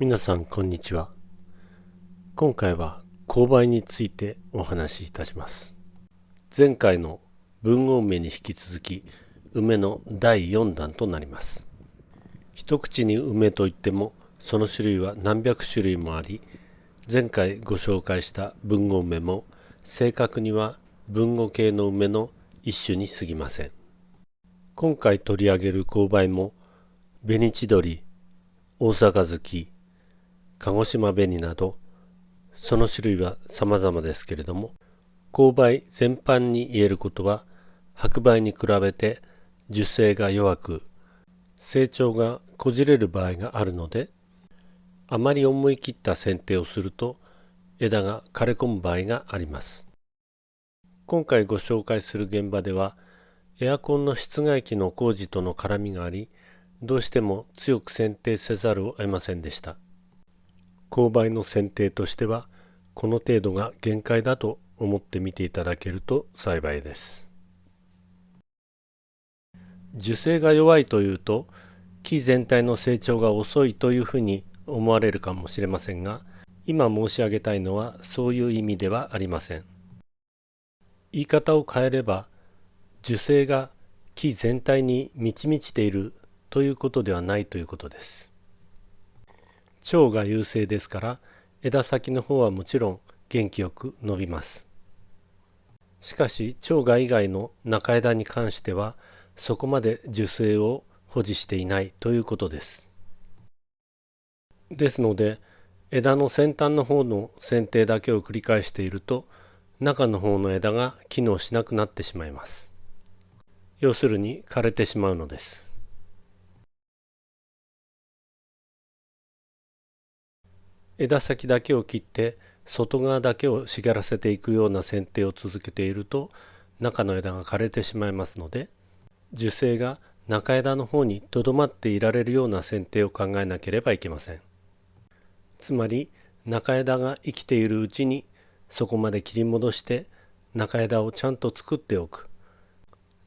皆さんこんにちは。今回は勾配についてお話しいたします。前回の文豪梅に引き続き梅の第4弾となります。一口に梅といってもその種類は何百種類もあり前回ご紹介した文豪梅も正確には文語系の梅の一種に過ぎません。今回取り上げる勾配も紅千鳥大阪月鹿児島紅などその種類は様々ですけれども勾配全般に言えることは白梅に比べて樹勢が弱く成長がこじれる場合があるのであまり思い切った剪定をすると枝が枯れ込む場合があります。今回ご紹介する現場ではエアコンの室外機の工事との絡みがありどうしても強く剪定せざるを得ませんでした。勾配の剪定としてはこの程度が限界だと思って見ていただけると幸いです。樹勢が弱いというと木全体の成長が遅いというふうに思われるかもしれませんが今申し上げたいのはそういう意味ではありません。言い方を変えれば樹勢が木全体に満ち満ちているということではないということです。腸が優勢ですから枝先の方はもちろん元気よく伸びます。しかし腸が以外の中枝に関してはそこまで樹勢を保持していないということです。ですので枝の先端の方の剪定だけを繰り返していると中の方の枝が機能しなくなってしまいます。要するに枯れてしまうのです。枝先だけを切って外側だけを茂らせていくような剪定を続けていると中の枝が枯れてしまいますので樹勢が中枝の方にとどまっていられるような剪定を考えなければいけません。つまり中枝が生きているうちにそこまで切り戻して中枝をちゃんと作っておく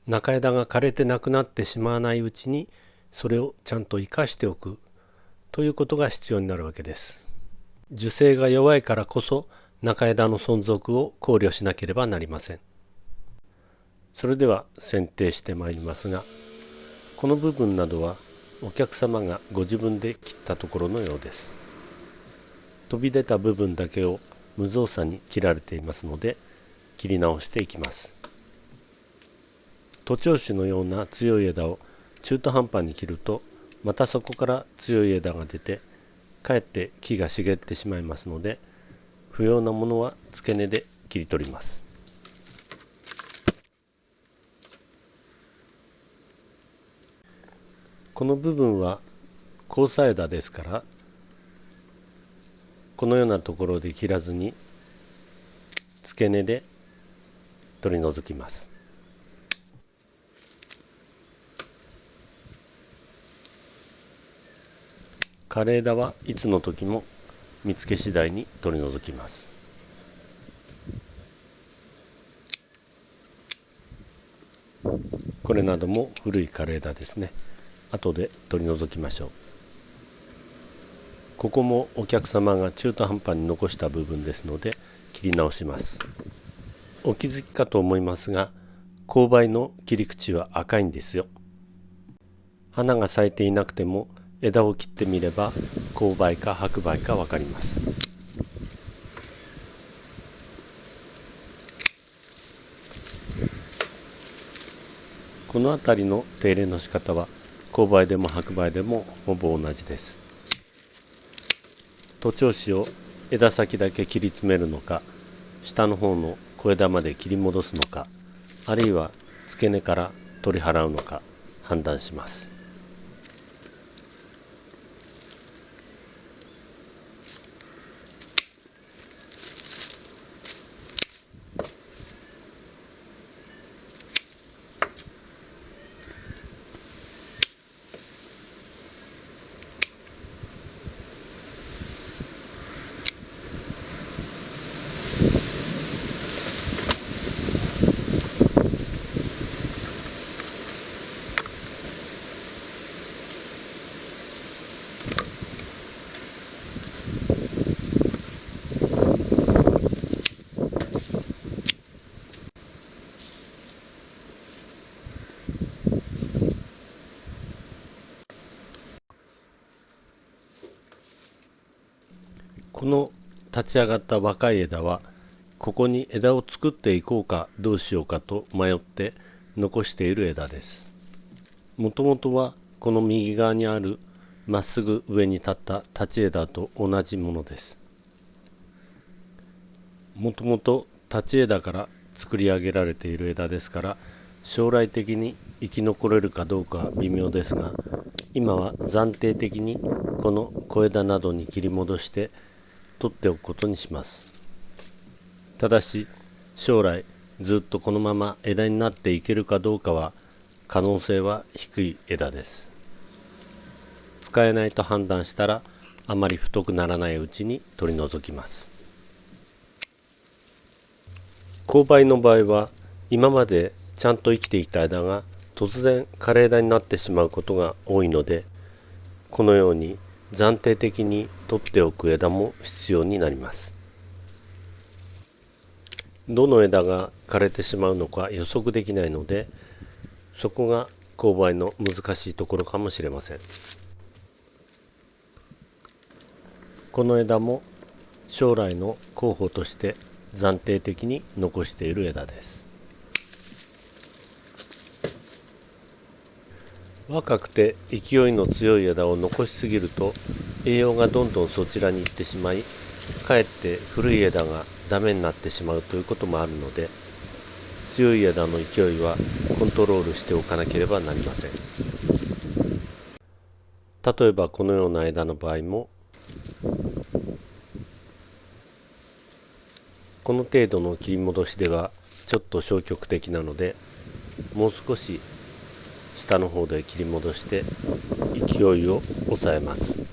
中枝が枯れてなくなってしまわないうちにそれをちゃんと生かしておくということが必要になるわけです。樹勢が弱いからこそ中枝の存続を考慮しなければなりません。それでは剪定してまいりますがこの部分などはお客様がご自分で切ったところのようです。飛び出た部分だけを無造作に切られていますので切り直していきます。徒長種のような強い枝を中途半端に切るとまたそこから強い枝が出てかえって木が茂ってしまいますので不要なものは付け根で切り取ります。この部分は交差枝ですからこのようなところで切らずに付け根で取り除きます。枯れ枝はいつの時も見つけ次第に取り除きます。これなども古い枯れ枝ですね。後で取り除きましょう。ここもお客様が中途半端に残した部分ですので切り直します。お気づきかと思いますが勾配の切り口は赤いんですよ。花が咲いていなくても枝を切ってみれば勾配か白梅か分かります。この辺りの手入れの仕方は勾配でも白梅でもほぼ同じです。徒長枝を枝先だけ切り詰めるのか下の方の小枝まで切り戻すのかあるいは付け根から取り払うのか判断します。この立ち上がった若い枝はここに枝を作っていこうかどうしようかと迷って残している枝です。もともとはこの右側にあるまっすぐ上に立った立ち枝と同じものです。もともと立ち枝から作り上げられている枝ですから将来的に生き残れるかどうかは微妙ですが今は暫定的にこの小枝などに切り戻して取っておくことにします。ただし将来ずっとこのまま枝になっていけるかどうかは可能性は低い枝です。使えないと判断したらあまり太くならないうちに取り除きます。勾配の場合は今までちゃんと生きていた枝が突然枯れ枝になってしまうことが多いのでこのように暫定的に取っておく枝も必要になります。どの枝が枯れてしまうのか予測できないのでそこが勾配の難しいところかもしれません。この枝も将来の候補として暫定的に残している枝です。若くて勢いの強い枝を残しすぎると栄養がどんどんそちらに行ってしまいかえって古い枝がダメになってしまうということもあるので強い枝の勢いはコントロールしておかなければなりません。例えばこのような枝の場合もこの程度の切り戻しではちょっと消極的なのでもう少し下の方で切り戻して勢いを抑えます。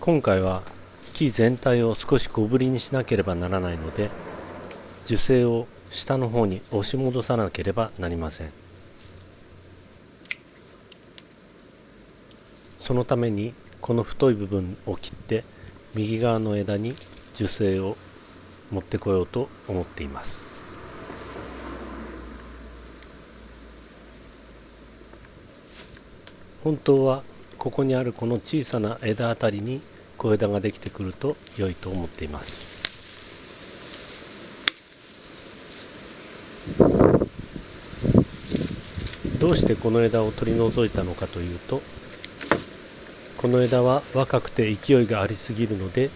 今回は木全体を少し小ぶりにしなければならないので樹勢を下の方に押し戻さなければなりません。そのためにこの太い部分を切って右側の枝に樹勢を持ってこようと思っています。本当はここにあるこの小さな枝あたりに小枝ができてくると良いと思っています。どうしてこの枝を取り除いたのかというとこの枝は若くて勢いがありすぎるので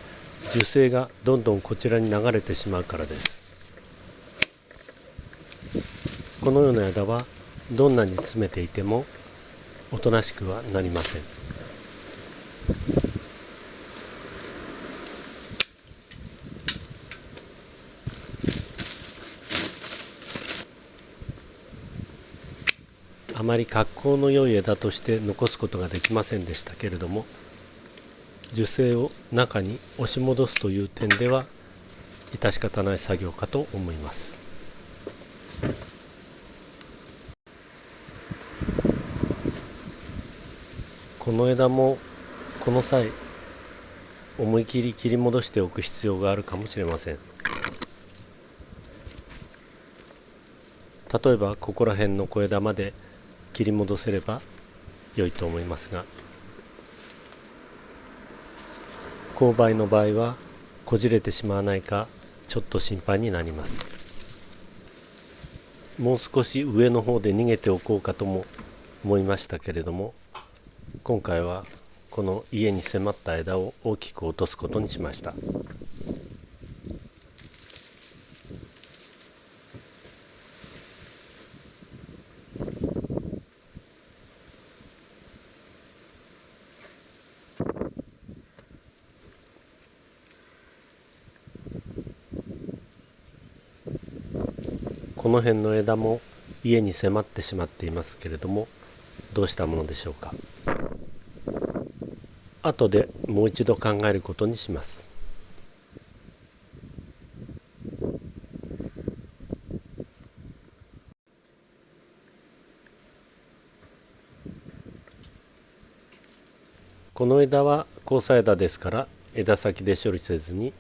樹勢がどんどんこちらに流れてしまうからです。このような枝はどんなに詰めていてもおとなしくはなりません。あまり格好の良い枝として残すことができませんでしたけれども樹勢を中に押し戻すという点では致し方ない作業かと思います。この枝もこの際思い切り切り戻しておく必要があるかもしれません。例えばここら辺の小枝まで切り戻せれば良いと思いますが勾配の場合はこじれてしまわないかちょっと心配になります。もう少し上の方で逃げておこうかとも思いましたけれども今回はこの家に迫った枝を大きく落とすことにしました。この辺の枝も家に迫ってしまっていますけれどもどうしたものでしょうか？後でもう一度考えることにします。この枝は交差枝ですから枝先で処理せずに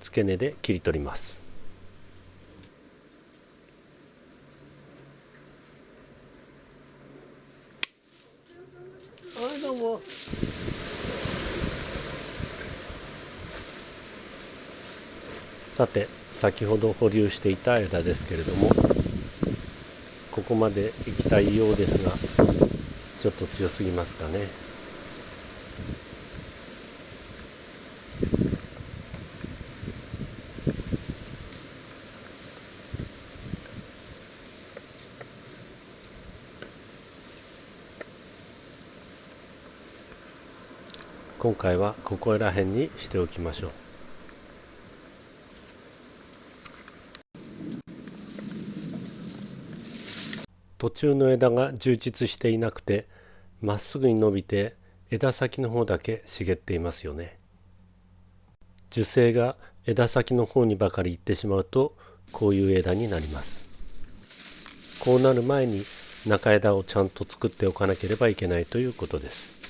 付け根で切り取ります。どうもさて先ほど保留していた枝ですけれどもここまで行きたいようですがちょっと強すぎますかね。今回はここら辺にしておきましょう。途中の枝が充実していなくてまっすぐに伸びて枝先の方だけ茂っていますよね。樹勢が枝先の方にばかり行ってしまうとこういう枝になります。こうなる前に中枝をちゃんと作っておかなければいけないということです。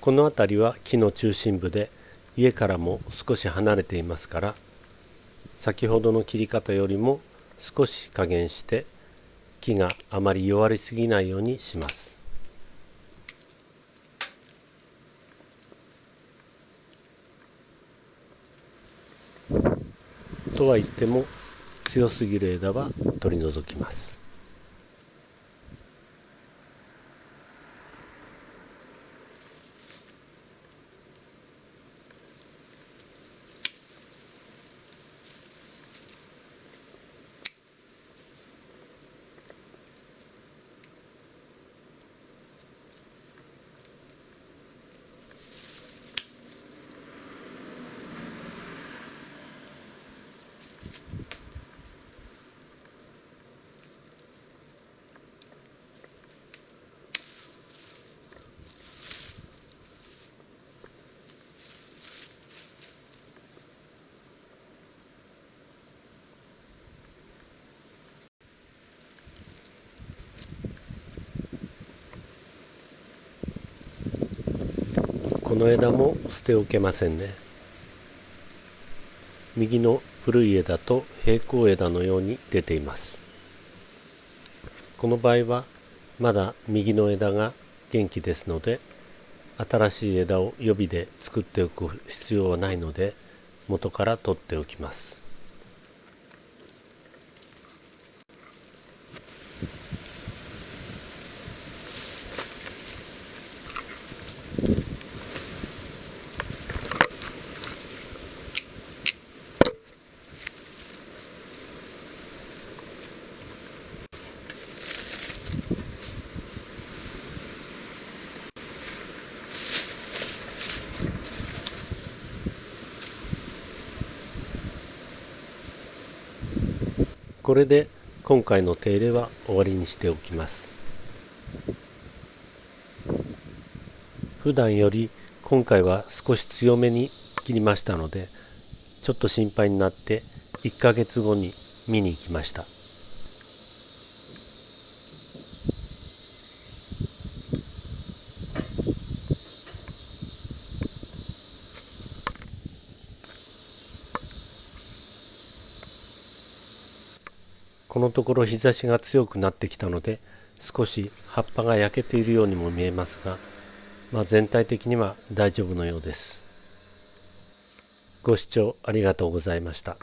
この辺りは木の中心部で家からも少し離れていますから先ほどの切り方よりも少し加減して木があまり弱りすぎないようにします。とは言っても強すぎる枝は取り除きます。この枝も捨ておけませんね。右の古い枝と平行枝のように出ています。この場合はまだ右の枝が元気ですので新しい枝を予備で作っておく必要はないので元から取っておきます。これで今回の手入れは終わりにしておきます。普段より今回は少し強めに切りましたのでちょっと心配になって1ヶ月後に見に行きました。このところ日差しが強くなってきたので少し葉っぱが焼けているようにも見えますが、まあ、全体的には大丈夫のようです。ご視聴ありがとうございました。